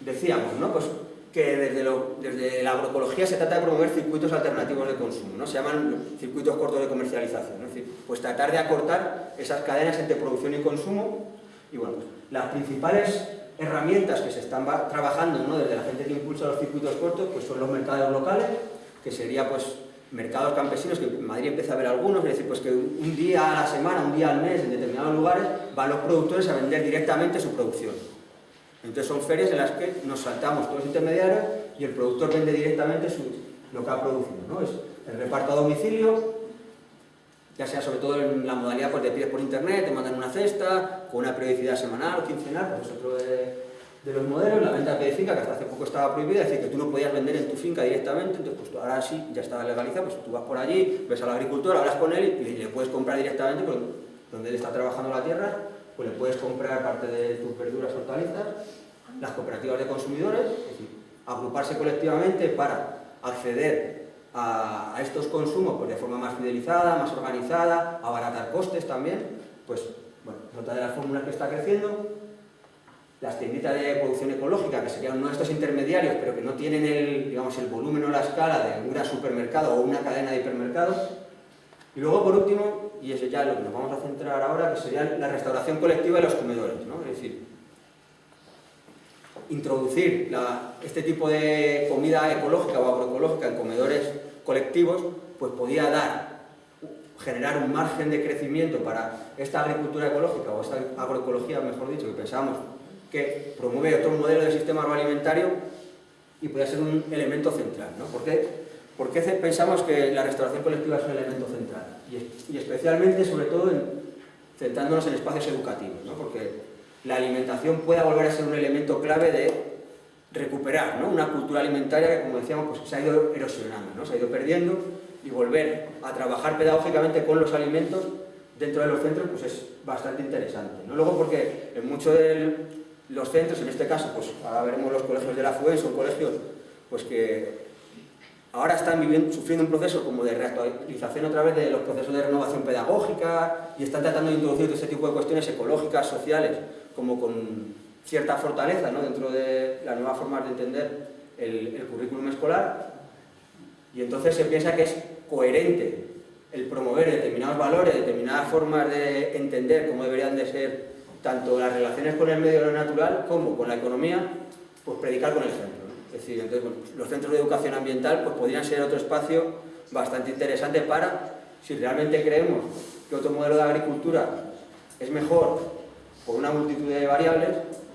Decíamos, ¿no? Pues que desde, la agroecología se trata de promover circuitos alternativos de consumo, ¿no? se llaman circuitos cortos de comercialización, es decir, pues tratar de acortar esas cadenas entre producción y consumo y bueno, pues las principales herramientas que se están trabajando ¿no? desde la gente que impulsa los circuitos cortos pues son los mercados locales, que sería pues mercados campesinos, que en Madrid empieza a haber algunos, es decir, pues que un día a la semana, un día al mes, en determinados lugares, van los productores a vender directamente su producción. Entonces son ferias en las que nos saltamos todos los intermediarios y el productor vende directamente lo que ha producido. ¿no? Es el reparto a domicilio, ya sea sobre todo en la modalidad pues, de pides por internet, te mandan una cesta, con una periodicidad semanal o quincenal, pues es otro los modelos, la venta de finca, que hasta hace poco estaba prohibida, es decir, que tú no podías vender en tu finca directamente, entonces pues ahora sí, ya está legalizado, pues tú vas por allí, ves al agricultor, hablas con él y, le puedes comprar directamente, donde él está trabajando la tierra, pues le puedes comprar parte de tus verduras, hortalizas, las cooperativas de consumidores, es decir, agruparse colectivamente para acceder a, estos consumos pues, de forma más fidelizada, más organizada, abaratar costes también, pues bueno, otra de las fórmulas que está creciendo, las tienditas de producción ecológica, que serían uno de estos intermediarios, pero que no tienen el, digamos, el volumen o la escala de un gran supermercado o una cadena de hipermercados, y luego, por último, y eso ya lo que nos vamos a centrar ahora, que sería la restauración colectiva de los comedores, ¿no? Es decir, introducir este tipo de comida ecológica o agroecológica en comedores colectivos, pues podía dar, generar un margen de crecimiento para esta agricultura ecológica o esta agroecología, mejor dicho, que pensamos que promueve otro modelo de sistema agroalimentario y podía ser un elemento central. ¿no? ¿Por qué? ¿Por qué pensamos que la restauración colectiva es un elemento central? Y, especialmente, sobre todo, centrándonos en espacios educativos, ¿no? porque la alimentación pueda volver a ser un elemento clave de recuperar ¿no? una cultura alimentaria que, como decíamos, pues, se ha ido erosionando, ¿no? se ha ido perdiendo, y volver a trabajar pedagógicamente con los alimentos dentro de los centros pues es bastante interesante. ¿no? Luego porque en muchos de los centros, en este caso, pues ahora veremos los colegios de la FUE, son colegios pues que ahora están viviendo, sufriendo un proceso como de reactualización otra vez de los procesos de renovación pedagógica y están tratando de introducir todo este tipo de cuestiones ecológicas, sociales, como con cierta fortaleza ¿no? dentro de las nuevas formas de entender el, el currículum escolar y entonces se piensa que es coherente el promover determinados valores, determinadas formas de entender cómo deberían de ser tanto las relaciones con el medio natural como con la economía, pues predicar con el ejemplo. Es decir, entonces, los centros de educación ambiental pues, podrían ser otro espacio bastante interesante para, si realmente creemos que otro modelo de agricultura es mejor por una multitud de variables,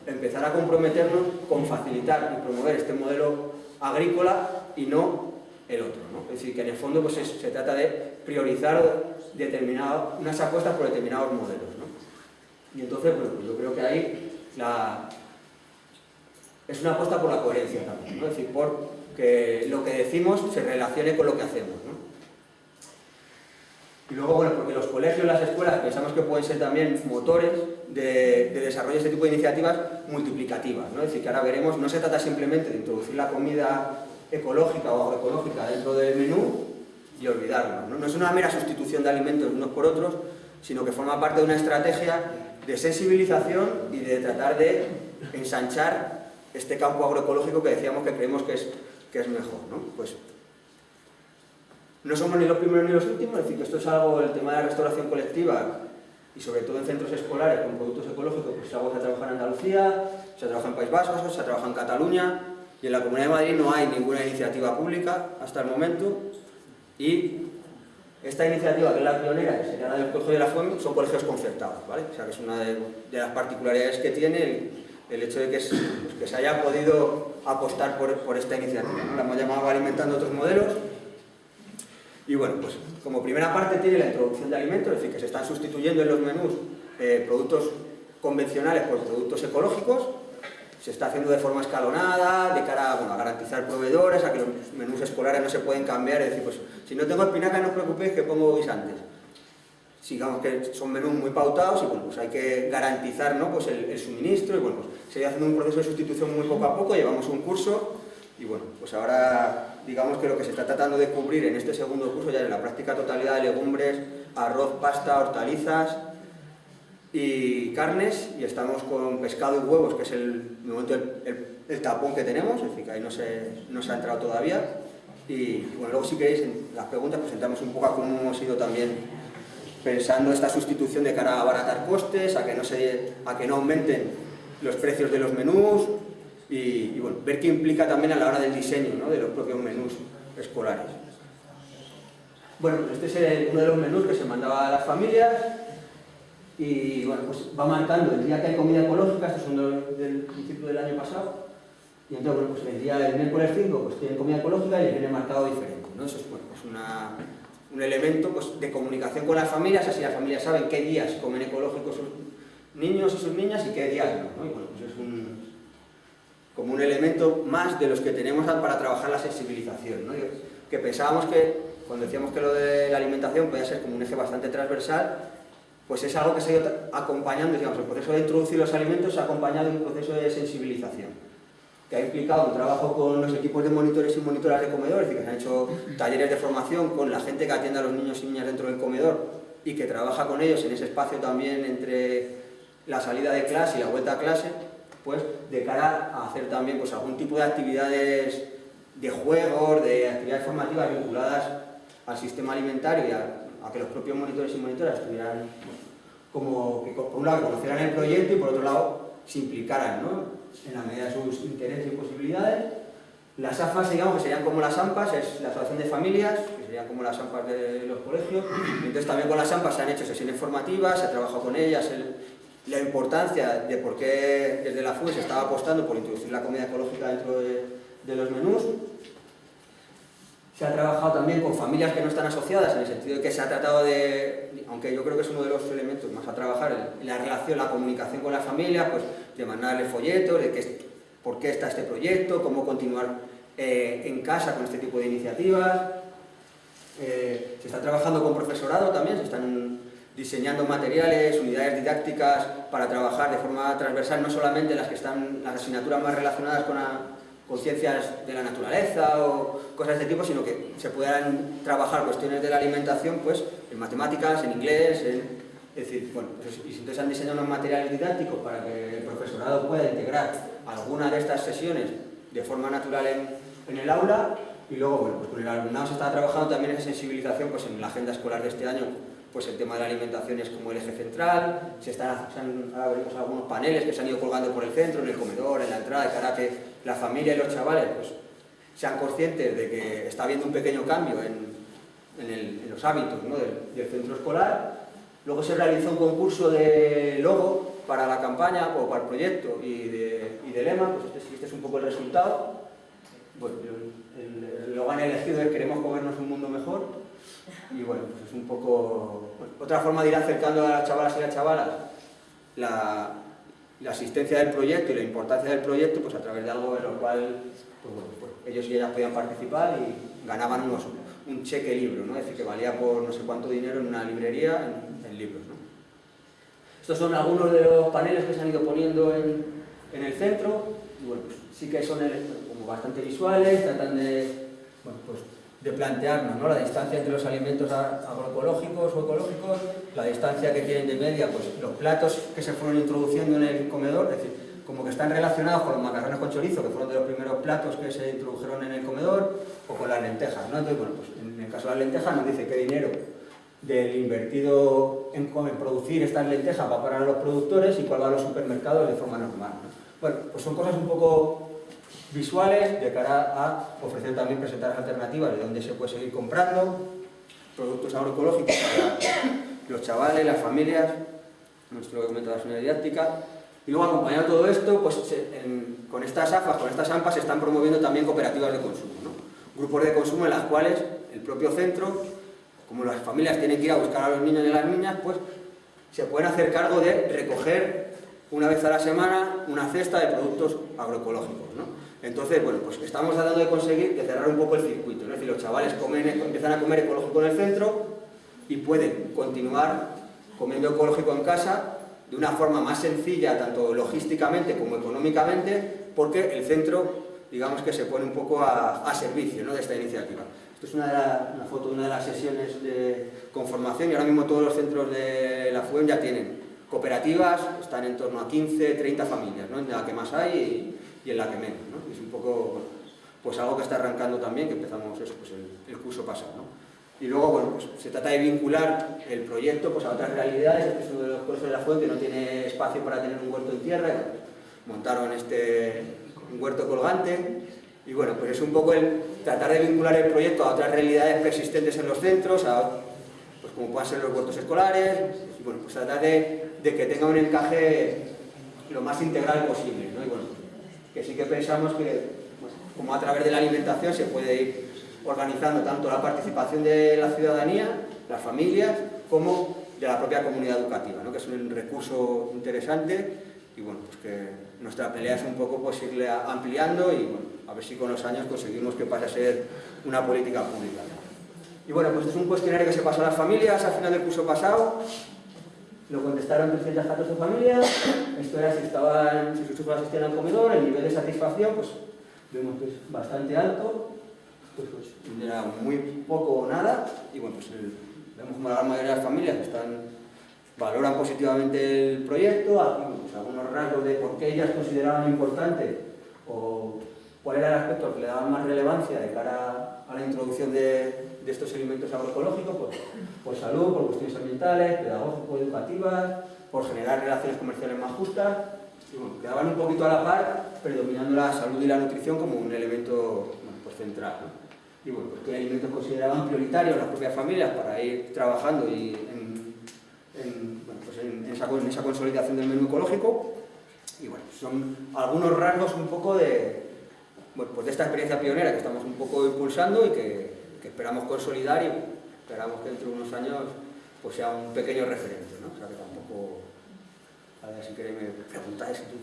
empezar a comprometernos con facilitar y promover este modelo agrícola y no el otro. Es decir, que en el fondo pues, se trata de priorizar unas apuestas por determinados modelos. Y entonces, bueno, pues yo creo que ahí es una apuesta por la coherencia también, ¿no? es decir, por que lo que decimos se relacione con lo que hacemos. ¿no? Y luego, bueno, porque los colegios, las escuelas, pensamos que pueden ser también motores de, desarrollo de este tipo de iniciativas multiplicativas, ¿no? es decir, que ahora veremos, no se trata simplemente de introducir la comida ecológica o agroecológica dentro del menú y olvidarnos, ¿no? no es una mera sustitución de alimentos unos por otros, sino que forma parte de una estrategia de sensibilización y de tratar de ensanchar este campo agroecológico que decíamos que creemos que es, que es mejor. ¿no? Pues, no somos ni los primeros ni los últimos, es decir, que esto es algo, el tema de la restauración colectiva y sobre todo en centros escolares con productos ecológicos, pues es algo que se trabaja en Andalucía, se trabaja en País Vasco, se trabaja en Cataluña y en la Comunidad de Madrid no hay ninguna iniciativa pública hasta el momento y esta iniciativa, que es la pionera, que sería la del Colegio de la Fuente, son colegios concertados, ¿vale? O sea, que es una de, las particularidades que tiene el hecho de que, se haya podido apostar por, esta iniciativa. ¿no? La hemos llamado alimentando otros modelos. Y bueno, pues como primera parte tiene la introducción de alimentos, es decir, que se están sustituyendo en los menús eh, productos convencionales por productos ecológicos, se está haciendo de forma escalonada, de cara a garantizar proveedores, a que los menús escolares no se pueden cambiar, es decir, pues si no tengo espinaca no os preocupéis que pongo guisantes digamos que son menús muy pautados y bueno, pues hay que garantizar ¿no? pues el, suministro y bueno, pues se va haciendo un proceso de sustitución muy poco a poco, llevamos un curso y bueno, pues ahora digamos que lo que se está tratando de cubrir en este segundo curso ya es la práctica totalidad de legumbres, arroz, pasta, hortalizas y carnes, y estamos con pescado y huevos, que es el, momento el, tapón que tenemos, es decir, que ahí no se, no se ha entrado todavía. Y bueno, luego si queréis, en las preguntas presentamos un poco a cómo hemos ido también pensando esta sustitución de cara a abaratar costes, a que no, se, a que no aumenten los precios de los menús y, bueno, ver qué implica también a la hora del diseño ¿no? de los propios menús escolares. Bueno, pues este es uno de los menús que se mandaba a las familias y bueno, pues va marcando el día que hay comida ecológica, esto es uno del principio del año pasado, y entonces, bueno, pues el día del miércoles 5 pues tiene comida ecológica y viene marcado diferente, ¿no? Eso es, bueno, pues una, un elemento pues, de comunicación con las familias, así las familias saben qué días comen ecológicos sus niños y sus niñas y qué días no, ¿no? Y bueno, pues es un, como un elemento más de los que tenemos para trabajar la sensibilización, ¿no? Que pensábamos que, cuando decíamos que lo de la alimentación podía ser como un eje bastante transversal, pues es algo que se ha ido acompañando, digamos, el proceso de introducir los alimentos se ha acompañado de un proceso de sensibilización que ha implicado un trabajo con los equipos de monitores y monitoras de comedor, es decir, que se han hecho talleres de formación con la gente que atiende a los niños y niñas dentro del comedor y que trabaja con ellos en ese espacio también entre la salida de clase y la vuelta a clase, pues de cara a hacer también pues, algún tipo de actividades de juegos, de actividades formativas vinculadas al sistema alimentario y a, que los propios monitores y monitoras estuvieran como que por un lado conocieran el proyecto y por otro lado se implicaran ¿no? en la medida de sus intereses y posibilidades. Las AFAS, digamos, que serían como las AMPAs, es la Asociación de Familias, que serían como las AMPAs de los colegios. Entonces también con las AMPAs se han hecho sesiones formativas, se ha trabajado con ellas, la importancia de por qué desde la FUE se estaba apostando por introducir la comida ecológica dentro de, de los menús. Se ha trabajado también con familias que no están asociadas, en el sentido de que se ha tratado de, aunque yo creo que es uno de los elementos más a trabajar, la relación, la comunicación con las familias, pues de mandarle folletos, de qué, por qué está este proyecto, cómo continuar eh, en casa con este tipo de iniciativas. Eh, se está trabajando con profesorado también, se están diseñando materiales, unidades didácticas para trabajar de forma transversal, no solamente las que están, las asignaturas más relacionadas con, con ciencias de la naturaleza o cosas de este tipo, sino que se puedan trabajar cuestiones de la alimentación pues, en matemáticas, en inglés, en, es decir, bueno, pues, y entonces han diseñado unos materiales didácticos para que el profesorado pueda integrar alguna de estas sesiones de forma natural en, en el aula y luego, bueno, pues con el alumnado se está trabajando también esa sensibilización pues en la agenda escolar de este año, pues el tema de la alimentación es como el eje central, se están, ahora veremos algunos paneles que se han ido colgando por el centro, en el comedor, en la entrada, de cara a que la familia y los chavales pues, sean conscientes de que está habiendo un pequeño cambio en, en, los hábitos ¿no? del, centro escolar Luego se realizó un concurso de logo para la campaña o para el proyecto y de, y de lema, pues este, este, es un poco el resultado. Bueno, el, logo han elegido es queremos comernos un mundo mejor y bueno, pues es un poco otra forma de ir acercando a las chavalas y las chavalas la, la, asistencia del proyecto y la importancia del proyecto pues a través de algo en lo cual pues pues ellos y ellas podían participar y ganaban un cheque libro, ¿no? es decir, que valía por no sé cuánto dinero en una librería, en, libros. Estos son algunos de los paneles que se han ido poniendo en, en el centro, y bueno, pues sí que son como bastante visuales, tratan de, pues de plantearnos ¿no? la distancia entre los alimentos agroecológicos o ecológicos, la distancia que tienen de media, pues los platos que se fueron introduciendo en el comedor, es decir, como que están relacionados con los macarrones con chorizo, que fueron de los primeros platos que se introdujeron en el comedor, o con las lentejas, ¿no? Entonces, bueno, pues en el caso de las lentejas nos dice qué dinero del invertido en, producir estas lentejas va para los productores y cuál va a los supermercados de forma normal. Bueno, pues son cosas un poco visuales de cara a ofrecer también presentar alternativas de dónde se puede seguir comprando productos agroecológicos para los chavales, las familias, nuestro documento de la didáctica, y luego acompañado todo esto, pues con estas AFAS, con estas AMPAs se están promoviendo también cooperativas de consumo, ¿no? grupos de consumo en las cuales el propio centro, como las familias tienen que ir a buscar a los niños y a las niñas, pues se pueden hacer cargo de recoger una vez a la semana una cesta de productos agroecológicos. ¿no? Entonces, bueno, pues estamos tratando de conseguir de cerrar un poco el circuito, ¿no? es decir, los chavales comen, empiezan a comer ecológico en el centro y pueden continuar comiendo ecológico en casa de una forma más sencilla, tanto logísticamente como económicamente, porque el centro, digamos que se pone un poco a, servicio de esta iniciativa. Esto es una, foto de una de las sesiones de conformación y ahora mismo todos los centros de la FUEM ya tienen cooperativas están en torno a 15, 30 familias, ¿no? en la que más hay y, en la que menos. ¿no? Es un poco pues algo que está arrancando también, que empezamos eso, pues el, curso pasado. Y luego, bueno, pues se trata de vincular el proyecto pues, a otras realidades, este es uno de los cursos de la fuente, no tiene espacio para tener un huerto en tierra, montaron este un huerto colgante, y bueno, pues es un poco el tratar de vincular el proyecto a otras realidades persistentes en los centros, a, pues como puedan ser los huertos escolares, y bueno, pues tratar de, que tenga un encaje lo más integral posible, ¿no? Y bueno, que sí que pensamos que, pues, como a través de la alimentación se puede ir organizando tanto la participación de la ciudadanía, las familias, como de la propia comunidad educativa, ¿no? que es un recurso interesante y bueno, pues que nuestra pelea es un poco pues irle ampliando y bueno, a ver si con los años conseguimos que pase a ser una política pública. Y bueno, pues es un cuestionario que se pasó a las familias al final del curso pasado, lo contestaron 314 familias, esto era si, estaban, si sus asistían al comedor, el nivel de satisfacción, pues vemos que es bastante alto, pues, pues era muy poco o nada, y bueno, pues vemos como la gran mayoría de las familias están valoran positivamente el proyecto, pues, algunos rasgos de por qué ellas consideraban importante o cuál era el aspecto que le daban más relevancia de cara a la introducción de, estos elementos agroecológicos, pues, por salud, por cuestiones ambientales, pedagógico-educativas, por generar relaciones comerciales más justas, y bueno, quedaban un poquito a la par, predominando la salud y la nutrición como un elemento pues central. Y bueno, pues, ¿qué elementos consideraban prioritarios las propias familias para ir trabajando y en, pues en, esa, consolidación del menú ecológico. Y bueno, son algunos rasgos un poco de, pues de esta experiencia pionera que estamos un poco impulsando y que, esperamos consolidar y esperamos que dentro de unos años pues sea un pequeño referente, ¿no? O sea que tampoco... A ver si queréis me preguntáis si tú